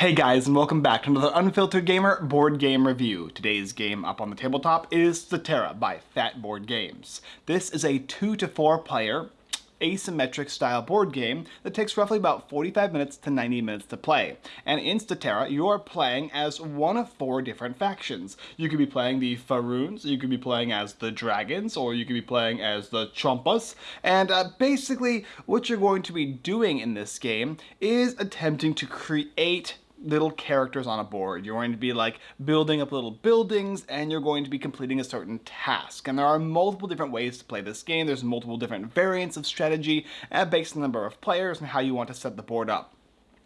Hey guys, and welcome back to another Unfiltered Gamer board game review. Today's game up on the tabletop is Statera by Fat Board Games. This is a 2 to 4 player asymmetric style board game that takes roughly about 45 minutes to 90 minutes to play. And in Statera, you are playing as one of four different factions. You could be playing the Faroons, you could be playing as the Dragons, or you could be playing as the Chompas. And uh, basically, what you're going to be doing in this game is attempting to create little characters on a board. You're going to be like building up little buildings and you're going to be completing a certain task. And there are multiple different ways to play this game. There's multiple different variants of strategy uh, based on the number of players and how you want to set the board up.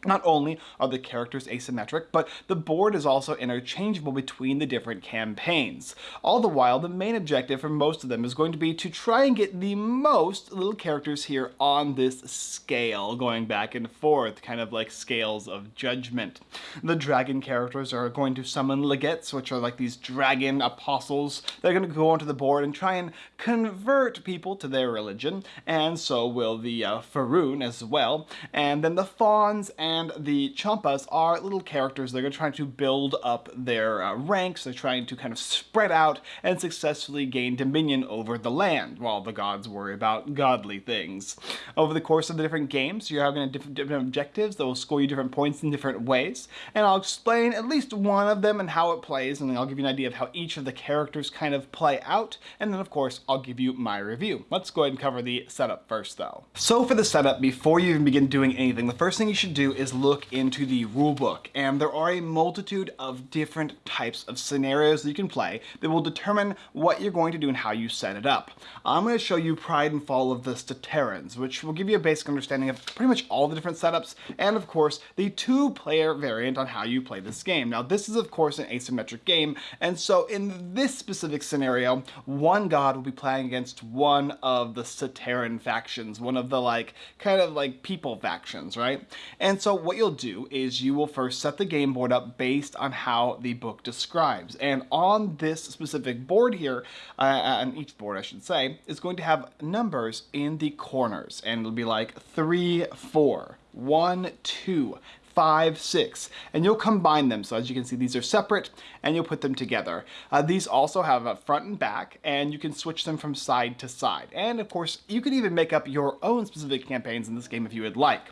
Not only are the characters asymmetric, but the board is also interchangeable between the different campaigns. All the while, the main objective for most of them is going to be to try and get the most little characters here on this scale, going back and forth, kind of like scales of judgment. The dragon characters are going to summon legates, which are like these dragon apostles. They're going to go onto the board and try and convert people to their religion, and so will the uh, Faroon as well. And then the fawns and and the Chompas are little characters. They're trying to build up their uh, ranks. They're trying to kind of spread out and successfully gain dominion over the land, while the gods worry about godly things. Over the course of the different games, you're having different, different objectives that will score you different points in different ways, and I'll explain at least one of them and how it plays, and I'll give you an idea of how each of the characters kind of play out, and then of course I'll give you my review. Let's go ahead and cover the setup first though. So for the setup, before you even begin doing anything, the first thing you should do is is look into the rulebook, and there are a multitude of different types of scenarios that you can play that will determine what you're going to do and how you set it up. I'm going to show you Pride and Fall of the Staterans, which will give you a basic understanding of pretty much all the different setups, and of course, the two-player variant on how you play this game. Now, this is of course an asymmetric game, and so in this specific scenario, one god will be playing against one of the Stateran factions, one of the like, kind of like people factions, right? And so what you'll do is you will first set the game board up based on how the book describes. And on this specific board here, uh, on each board I should say, is going to have numbers in the corners. And it'll be like 3, 4, 1, 2, five, six, and you'll combine them. So as you can see, these are separate and you'll put them together. Uh, these also have a front and back and you can switch them from side to side. And of course, you can even make up your own specific campaigns in this game if you would like.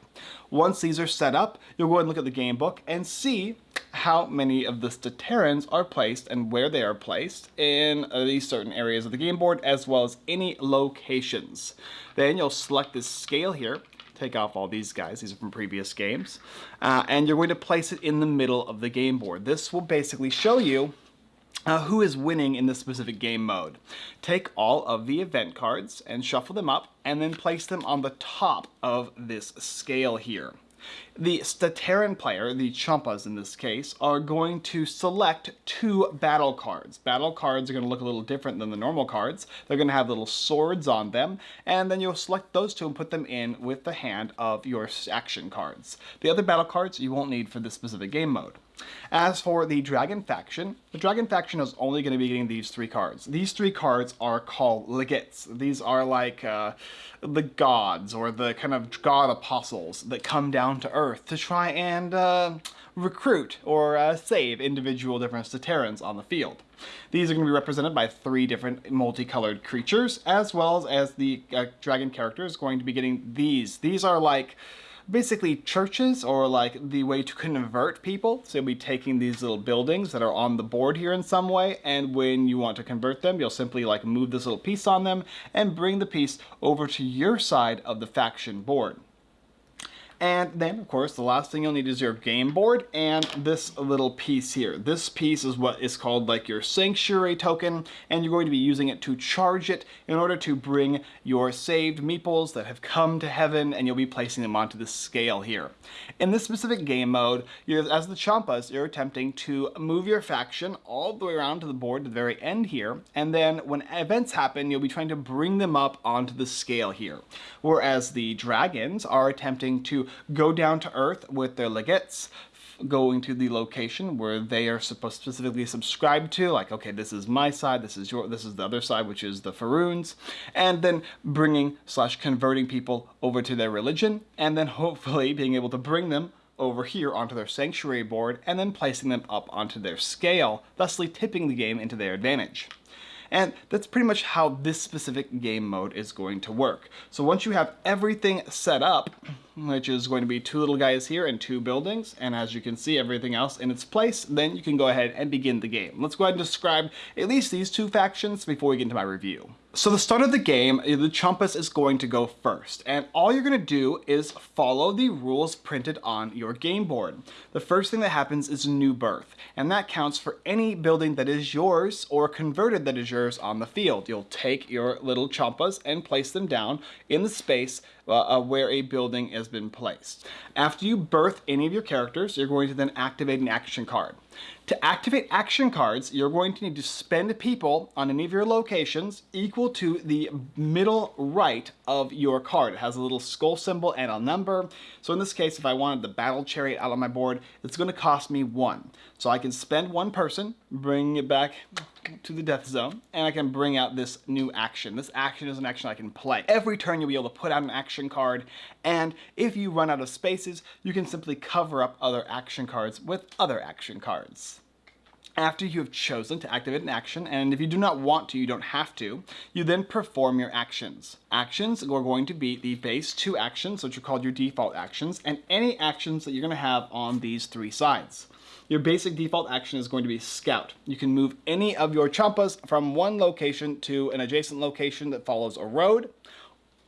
Once these are set up, you'll go and look at the game book and see how many of the Staterans are placed and where they are placed in uh, these certain areas of the game board as well as any locations. Then you'll select this scale here take off all these guys, these are from previous games, uh, and you're going to place it in the middle of the game board. This will basically show you uh, who is winning in this specific game mode. Take all of the event cards and shuffle them up and then place them on the top of this scale here. The Stateran player, the Chompas in this case, are going to select two battle cards. Battle cards are going to look a little different than the normal cards. They're going to have little swords on them, and then you'll select those two and put them in with the hand of your action cards. The other battle cards you won't need for this specific game mode. As for the Dragon faction, the Dragon faction is only going to be getting these three cards. These three cards are called legates. These are like uh, the gods or the kind of god apostles that come down to Earth to try and uh, recruit or uh, save individual different Staterans on the field. These are going to be represented by three different multicolored creatures, as well as the uh, dragon characters going to be getting these. These are like basically churches or like the way to convert people. So you'll be taking these little buildings that are on the board here in some way and when you want to convert them you'll simply like move this little piece on them and bring the piece over to your side of the faction board. And then, of course, the last thing you'll need is your game board and this little piece here. This piece is what is called like your sanctuary token, and you're going to be using it to charge it in order to bring your saved meeples that have come to heaven, and you'll be placing them onto the scale here. In this specific game mode, as the Chompas, you're attempting to move your faction all the way around to the board to the very end here, and then when events happen, you'll be trying to bring them up onto the scale here. Whereas the dragons are attempting to go down to Earth with their legates, going to the location where they are supposed specifically subscribed to like okay this is my side this is your this is the other side which is the Faroons and then bringing slash converting people over to their religion and then hopefully being able to bring them over here onto their sanctuary board and then placing them up onto their scale, thusly tipping the game into their advantage. And that's pretty much how this specific game mode is going to work. So once you have everything set up, which is going to be two little guys here and two buildings, and as you can see everything else in its place, then you can go ahead and begin the game. Let's go ahead and describe at least these two factions before we get into my review. So the start of the game, eh, the Chumpus is going to go first, and all you're going to do is follow the rules printed on your game board. The first thing that happens is a new birth, and that counts for any building that is yours or converted that is yours on the field. You'll take your little Chumpas and place them down in the space uh, uh, where a building has been placed. After you birth any of your characters, you're going to then activate an action card. To activate action cards, you're going to need to spend people on any of your locations equal to the middle right of your card. It has a little skull symbol and a number. So in this case, if I wanted the battle chariot out on my board, it's going to cost me one. So I can spend one person, bring it back to the death zone, and I can bring out this new action. This action is an action I can play. Every turn you'll be able to put out an action card, and if you run out of spaces, you can simply cover up other action cards with other action cards after you have chosen to activate an action, and if you do not want to, you don't have to, you then perform your actions. Actions are going to be the base two actions, which are called your default actions, and any actions that you're going to have on these three sides. Your basic default action is going to be scout. You can move any of your chumpas from one location to an adjacent location that follows a road,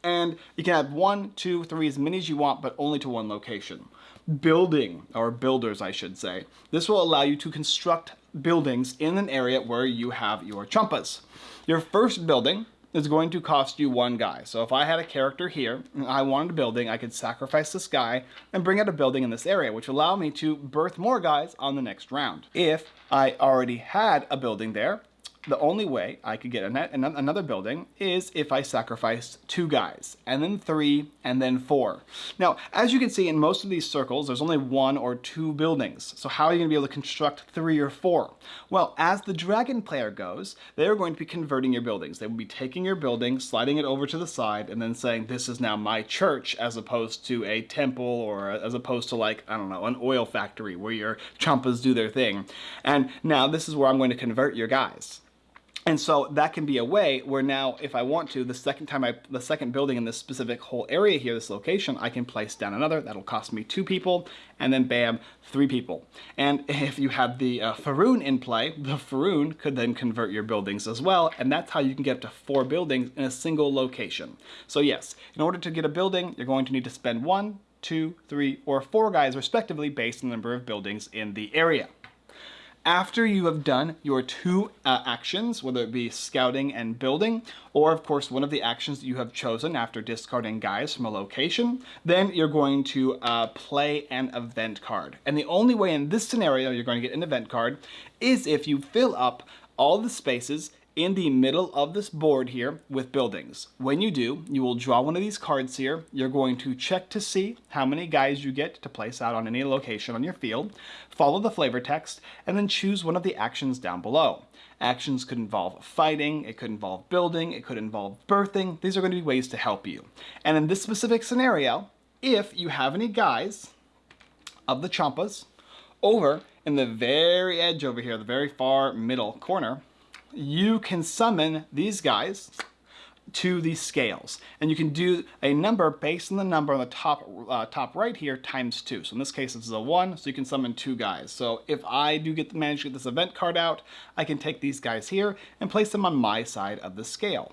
and you can have one, two, three, as many as you want, but only to one location. Building, or builders I should say. This will allow you to construct buildings in an area where you have your chumpas. Your first building is going to cost you one guy. So if I had a character here, and I wanted a building, I could sacrifice this guy and bring out a building in this area, which allow me to birth more guys on the next round. If I already had a building there, the only way I could get another building is if I sacrificed two guys, and then three, and then four. Now, as you can see in most of these circles, there's only one or two buildings. So how are you going to be able to construct three or four? Well, as the dragon player goes, they're going to be converting your buildings. They will be taking your building, sliding it over to the side, and then saying, this is now my church, as opposed to a temple, or as opposed to like, I don't know, an oil factory where your chumpas do their thing. And now this is where I'm going to convert your guys. And so that can be a way where now, if I want to, the second time I, the second building in this specific whole area here, this location, I can place down another. That'll cost me two people, and then bam, three people. And if you have the uh, Faroon in play, the Faroon could then convert your buildings as well, and that's how you can get up to four buildings in a single location. So yes, in order to get a building, you're going to need to spend one, two, three, or four guys respectively based on the number of buildings in the area. After you have done your two uh, actions, whether it be scouting and building, or of course one of the actions that you have chosen after discarding guys from a location, then you're going to uh, play an event card. And the only way in this scenario you're going to get an event card is if you fill up all the spaces in the middle of this board here with buildings. When you do, you will draw one of these cards here. You're going to check to see how many guys you get to place out on any location on your field, follow the flavor text, and then choose one of the actions down below. Actions could involve fighting, it could involve building, it could involve birthing. These are going to be ways to help you. And in this specific scenario, if you have any guys of the Chumpas over in the very edge over here, the very far middle corner, you can summon these guys to these scales. And you can do a number based on the number on the top uh, top right here times two. So in this case, this is a one, so you can summon two guys. So if I do get manage to get this event card out, I can take these guys here and place them on my side of the scale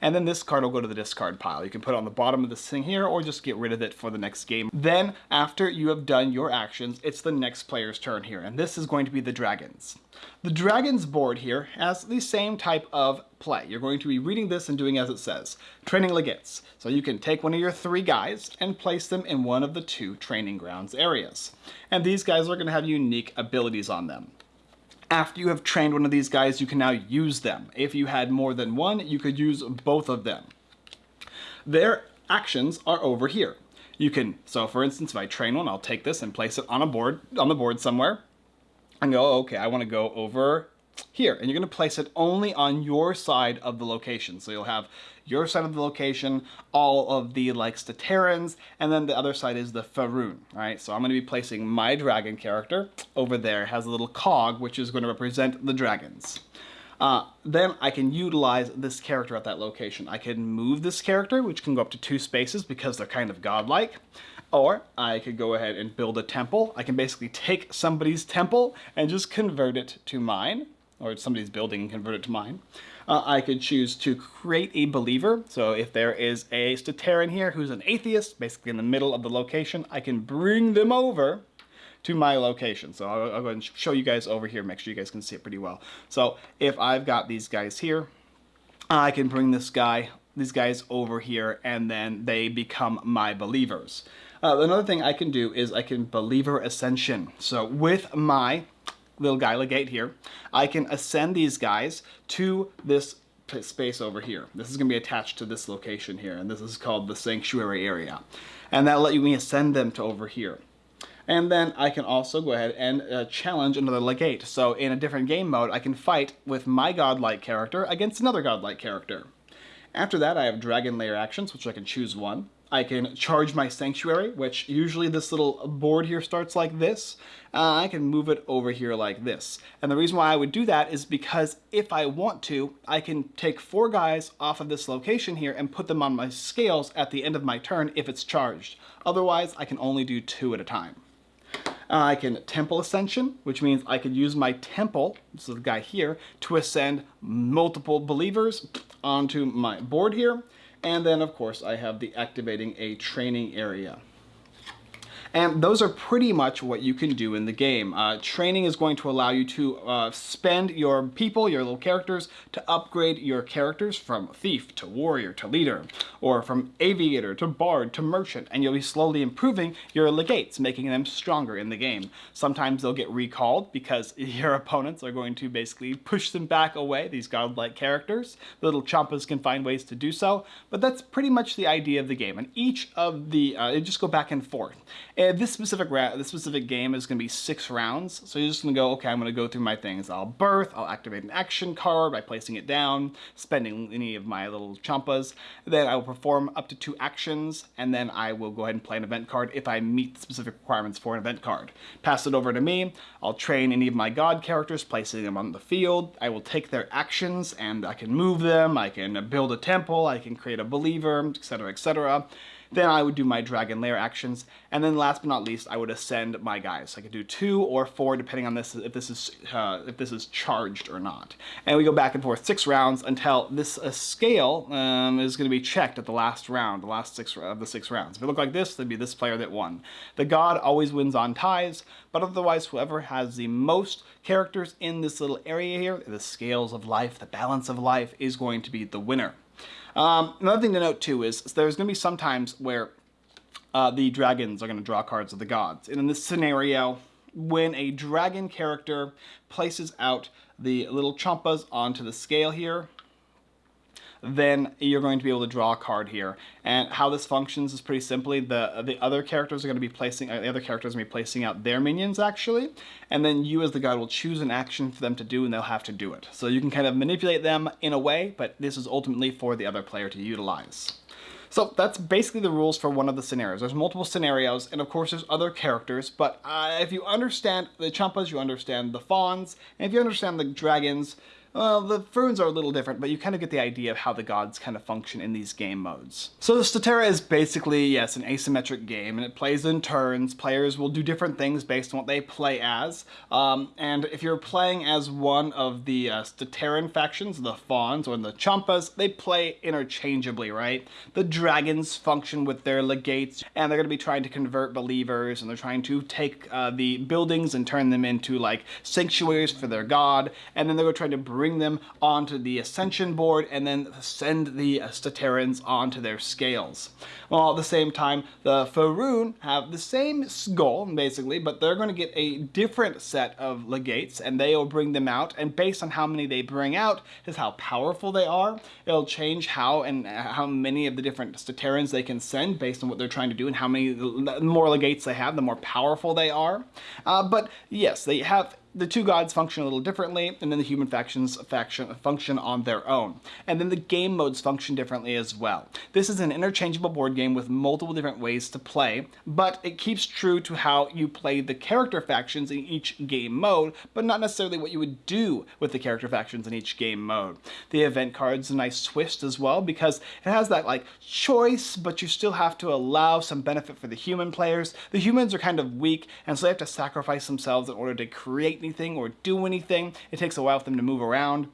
and then this card will go to the discard pile. You can put it on the bottom of this thing here or just get rid of it for the next game. Then after you have done your actions, it's the next player's turn here, and this is going to be the dragons. The dragons board here has the same type of play. You're going to be reading this and doing as it says. Training legates. So you can take one of your three guys and place them in one of the two training grounds areas. And these guys are going to have unique abilities on them. After you have trained one of these guys, you can now use them. If you had more than one, you could use both of them. Their actions are over here. You can, so for instance, if I train one, I'll take this and place it on a board, on the board somewhere, and go, okay, I want to go over here, and you're going to place it only on your side of the location. So you'll have your side of the location, all of the like Staterans, and then the other side is the Faroon, right? So I'm going to be placing my dragon character over there, has a little cog, which is going to represent the dragons. Uh, then I can utilize this character at that location. I can move this character, which can go up to two spaces because they're kind of godlike. Or I could go ahead and build a temple. I can basically take somebody's temple and just convert it to mine, or somebody's building and convert it to mine. Uh, I could choose to create a believer. So if there is a Stateran here who's an atheist, basically in the middle of the location, I can bring them over to my location. So I'll, I'll, go and show you guys over here, make sure you guys can see it pretty well. So if I've got these guys here, I can bring this guy, these guys over here, and then they become my believers. Uh, another thing I can do is I can believer ascension. So with my little guy legate here, I can ascend these guys to this space over here. This is going to be attached to this location here, and this is called the sanctuary area. And that'll let me ascend them to over here. And then I can also go ahead and uh, challenge another legate. So in a different game mode, I can fight with my godlike character against another godlike character. After that, I have dragon lair actions, which I can choose one. I can charge my sanctuary, which usually this little board here starts like this. Uh, I can move it over here like this. And the reason why I would do that is because if I want to, I can take four guys off of this location here and put them on my scales at the end of my turn if it's charged. Otherwise, I can only do two at a time. Uh, I can temple ascension, which means I could use my temple, this is the guy here, to ascend multiple believers onto my board here. And then, of course, I have the activating a training area. And those are pretty much what you can do in the game. Uh, training is going to allow you to uh, spend your people, your little characters, to upgrade your characters from thief to warrior to leader, or from aviator to bard to merchant, and you'll be slowly improving your legates, making them stronger in the game. Sometimes they'll get recalled because your opponents are going to basically push them back away, these godlike characters. The little chompas can find ways to do so, but that's pretty much the idea of the game. And each of the, uh, just go back and forth. And this specific this specific game is going to be six rounds, so you're just going to go, okay, I'm going to go through my things. I'll birth, I'll activate an action card by placing it down, spending any of my little champas. Then I will perform up to two actions, and then I will go ahead and play an event card if I meet the specific requirements for an event card. Pass it over to me. I'll train any of my god characters, placing them on the field. I will take their actions, and I can move them. I can build a temple. I can create a believer, etc., etc. Then I would do my dragon lair actions. And then last but not least, I would ascend my guys. So I could do two or four depending on this if this is uh, if this is charged or not. And we go back and forth six rounds until this uh, scale um, is going to be checked at the last round, the last six of the six rounds. If it looked like this, it'd be this player that won. The god always wins on ties, but otherwise whoever has the most characters in this little area here, the scales of life, the balance of life, is going to be the winner. Um, another thing to note too is there's going to be some times where uh, the dragons are going to draw cards of the gods. And in this scenario, when a dragon character places out the little chompas onto the scale here, then you're going to be able to draw a card here. And how this functions is pretty simply the the other characters are going to be placing uh, the other characters are going to be placing out their minions actually, and then you as the god will choose an action for them to do, and they'll have to do it. So you can kind of manipulate them in a way, but this is ultimately for the other player to utilize. So that's basically the rules for one of the scenarios. There's multiple scenarios, and of course there's other characters, but uh, if you understand the Champas, you understand the Fawns, and if you understand the Dragons, well, the Faeruns are a little different, but you kind of get the idea of how the gods kind of function in these game modes. So Statera is basically, yes, an asymmetric game, and it plays in turns. Players will do different things based on what they play as. Um, and if you're playing as one of the uh, Stateran factions, the Fawns or the Champas, they play interchangeably, right? The Dragons function with their legates, and they're going to be trying to convert believers, and they're trying to take uh, the buildings and turn them into, like, sanctuaries for their god, and then they're trying to bring them onto the Ascension board and then send the Staterans onto their scales. While at the same time, the Faerun have the same goal, basically, but they're going to get a different set of legates, and they will bring them out, and based on how many they bring out is how powerful they are. It'll change how and how many of the different Staterans they can send based on what they're trying to do and how many more legates they have, the more powerful they are. Uh, but yes, they have the two gods function a little differently, and then the human factions faction function on their own. And then the game modes function differently as well. This is an interchangeable board game with multiple different ways to play, but it keeps true to how you play the character factions in each game mode, but not necessarily what you would do with the character factions in each game mode. The event card's a nice twist as well because it has that like choice, but you still have to allow some benefit for the human players. The humans are kind of weak, and so they have to sacrifice themselves in order to create anything or do anything. It takes a while for them to move around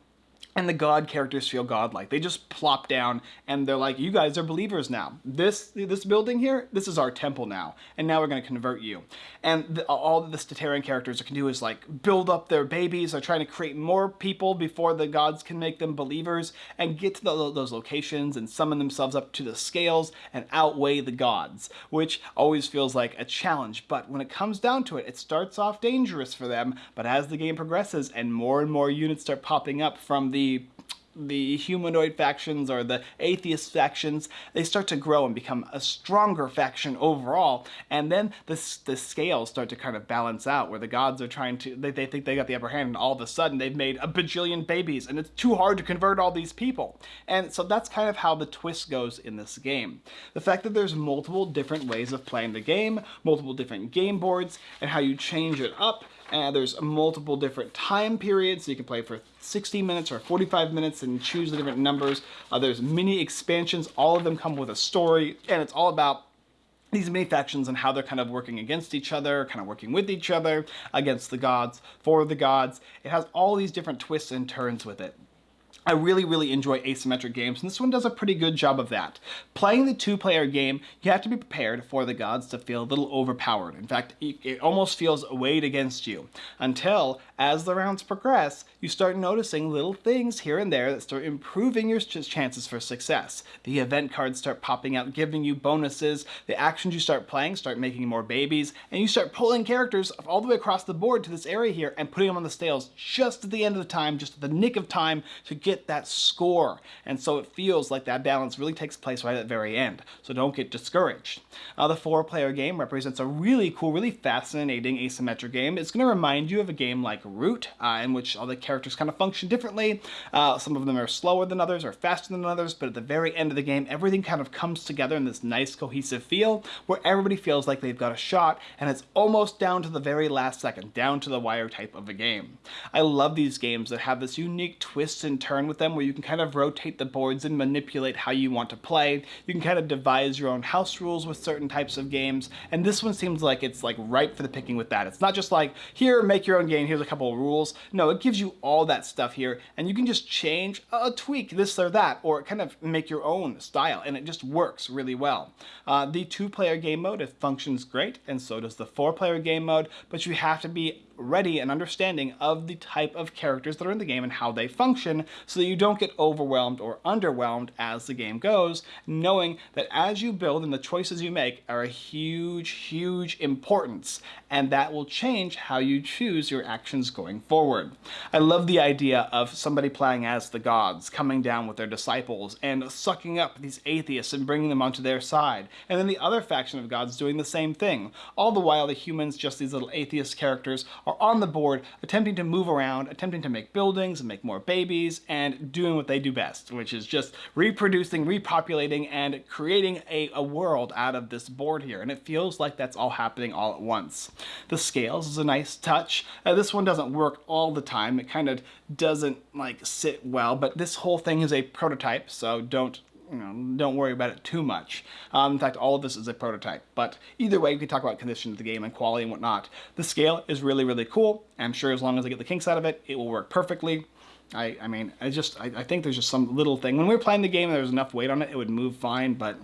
and the god characters feel godlike. They just plop down and they're like, you guys are believers now. This this building here, this is our temple now, and now we're going to convert you. And the, all the Stateran characters can do is like build up their babies. They're trying to create more people before the gods can make them believers and get to the, those locations and summon themselves up to the scales and outweigh the gods, which always feels like a challenge. But when it comes down to it, it starts off dangerous for them, but as the game progresses and more and more units start popping up from the the humanoid factions or the atheist factions, they start to grow and become a stronger faction overall. And then the, the scales start to kind of balance out where the gods are trying to, they, they think they got the upper hand and all of a sudden they've made a bajillion babies and it's too hard to convert all these people. And so that's kind of how the twist goes in this game. The fact that there's multiple different ways of playing the game, multiple different game boards, and how you change it up and there's multiple different time periods. So you can play for 60 minutes or 45 minutes and choose the different numbers. Uh, there's mini expansions. All of them come with a story, and it's all about these mini factions and how they're kind of working against each other, kind of working with each other, against the gods, for the gods. It has all these different twists and turns with it. I really, really enjoy asymmetric games, and this one does a pretty good job of that. Playing the two-player game, you have to be prepared for the gods to feel a little overpowered. In fact, it almost feels weighed against you. Until, as the rounds progress, you start noticing little things here and there that start improving your chances for success. The event cards start popping out, giving you bonuses, the actions you start playing start making more babies, and you start pulling characters all the way across the board to this area here and putting them on the scales just at the end of the time, just at the nick of time to get get that score. And so it feels like that balance really takes place right at the very end. So don't get discouraged. Uh, the four player game represents a really cool, really fascinating asymmetric game. It's going to remind you of a game like Root, uh, in which all the characters kind of function differently. Uh, some of them are slower than others or faster than others, but at the very end of the game, everything kind of comes together in this nice cohesive feel where everybody feels like they've got a shot and it's almost down to the very last second, down to the wire type of a game. I love these games that have this unique twist and turn with them where you can kind of rotate the boards and manipulate how you want to play. You can kind of devise your own house rules with certain types of games, and this one seems like it's like ripe for the picking with that. It's not just like, here, make your own game, here's a couple of rules. No, it gives you all that stuff here, and you can just change, a tweak this or that, or kind of make your own style, and it just works really well. Uh, the two-player game mode, it functions great, and so does the four-player game mode, but you have to be ready and understanding of the type of characters that are in the game and how they function so that you don't get overwhelmed or underwhelmed as the game goes, knowing that as you build and the choices you make are a huge, huge importance, and that will change how you choose your actions going forward. I love the idea of somebody playing as the gods, coming down with their disciples and sucking up these atheists and bringing them onto their side, and then the other faction of gods doing the same thing. All the while the humans, just these little atheist characters, are on the board attempting to move around, attempting to make buildings and make more babies, and doing what they do best, which is just reproducing, repopulating, and creating a, a world out of this board here. And it feels like that's all happening all at once. The scales is a nice touch. Uh, this one doesn't work all the time. It kind of doesn't like sit well, but this whole thing is a prototype, so don't you know, don't worry about it too much. Um, in fact, all of this is a prototype. But either way, we can talk about condition of the game and quality and whatnot. The scale is really, really cool. I'm sure as long as I get the kinks out of it, it will work perfectly. I, I mean, I just, I, I think there's just some little thing. When we were playing the game, there was enough weight on it, it would move fine, but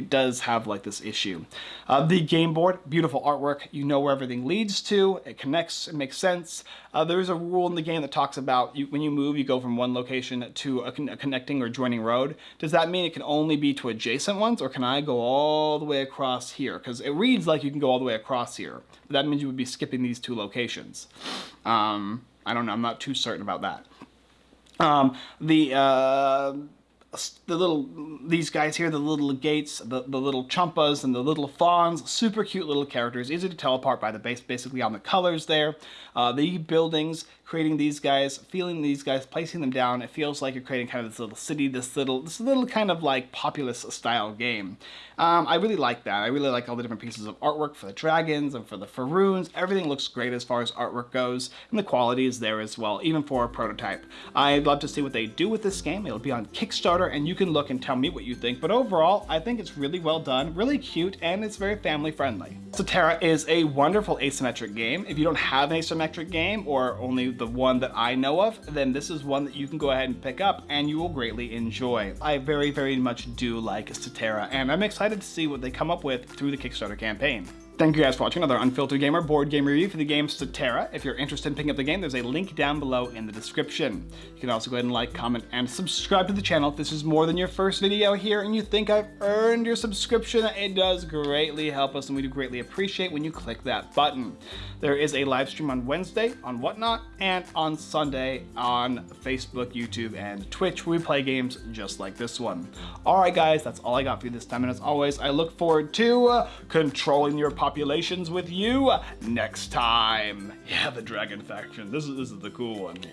it does have like this issue. Uh, the game board, beautiful artwork. You know where everything leads to. It connects. It makes sense. Uh, there's a rule in the game that talks about you, when you move, you go from one location to a, con a, connecting or joining road. Does that mean it can only be to adjacent ones, or can I go all the way across here? Because it reads like you can go all the way across here. But that means you would be skipping these two locations. Um, I don't know. I'm not too certain about that. Um, the uh, the little, these guys here, the little gates, the, the little chumpas and the little fawns, super cute little characters, easy to tell apart by the base, basically on the colors there. Uh, the buildings, creating these guys, feeling these guys, placing them down, it feels like you're creating kind of this little city, this little, this little kind of like populous style game. Um, I really like that. I really like all the different pieces of artwork for the dragons and for the Faroons. Everything looks great as far as artwork goes, and the quality is there as well, even for a prototype. I'd love to see what they do with this game. It'll be on Kickstarter, and you can look and tell me what you think. But overall, I think it's really well done, really cute, and it's very family friendly. Statera is a wonderful asymmetric game. If you don't have an asymmetric game, or only the one that I know of, then this is one that you can go ahead and pick up, and you will greatly enjoy. I very, very much do like Statera, and I'm excited to see what they come up with through the Kickstarter campaign. Thank you guys for watching another Unfiltered Gamer board game review for the game Statera. If you're interested in picking up the game, there's a link down below in the description. You can also go ahead and like, comment, and subscribe to the channel if this is more than your first video here and you think I've earned your subscription. It does greatly help us and we do greatly appreciate when you click that button. There is a live stream on Wednesday on Whatnot and on Sunday on Facebook, YouTube, and Twitch where we play games just like this one. Alright guys, that's all I got for you this time and as always, I look forward to uh, controlling your population populations with you next time. Yeah, the dragon faction. This is, this is the cool one. Yeah.